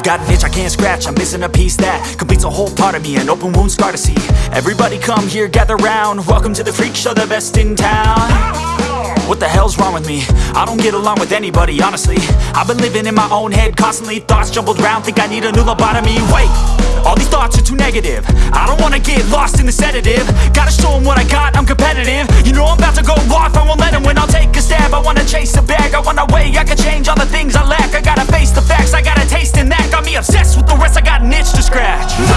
I've got an itch I can't scratch, I'm missing a piece that Completes a whole part of me, an open wound scar to see. Everybody come here, gather round. Welcome to the freak show, the best in town. What the hell's wrong with me? I don't get along with anybody, honestly. I've been living in my own head constantly Thoughts jumbled round, think I need a new lobotomy. Wait, all these thoughts are too negative. I don't wanna get lost in the sedative. Gotta show match.